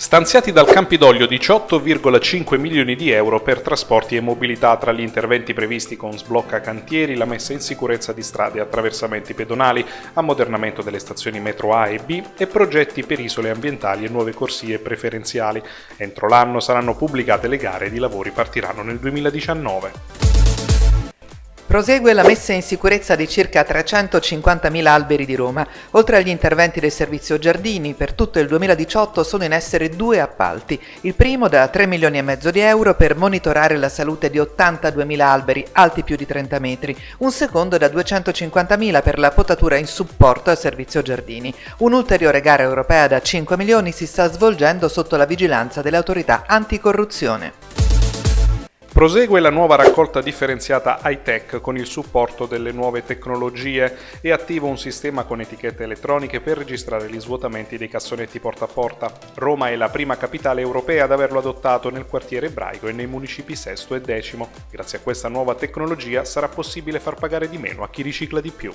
Stanziati dal Campidoglio 18,5 milioni di euro per trasporti e mobilità tra gli interventi previsti con sblocca cantieri, la messa in sicurezza di strade e attraversamenti pedonali, ammodernamento delle stazioni metro A e B e progetti per isole ambientali e nuove corsie preferenziali. Entro l'anno saranno pubblicate le gare ed i lavori partiranno nel 2019. Prosegue la messa in sicurezza di circa 350.000 alberi di Roma. Oltre agli interventi del servizio giardini, per tutto il 2018 sono in essere due appalti. Il primo da 3 milioni e mezzo di euro per monitorare la salute di 82.000 alberi alti più di 30 metri. Un secondo da 250.000 per la potatura in supporto al servizio giardini. Un'ulteriore gara europea da 5 milioni si sta svolgendo sotto la vigilanza dell'autorità anticorruzione. Prosegue la nuova raccolta differenziata high-tech con il supporto delle nuove tecnologie e attivo un sistema con etichette elettroniche per registrare gli svuotamenti dei cassonetti porta a porta. Roma è la prima capitale europea ad averlo adottato nel quartiere ebraico e nei municipi sesto e decimo. Grazie a questa nuova tecnologia sarà possibile far pagare di meno a chi ricicla di più.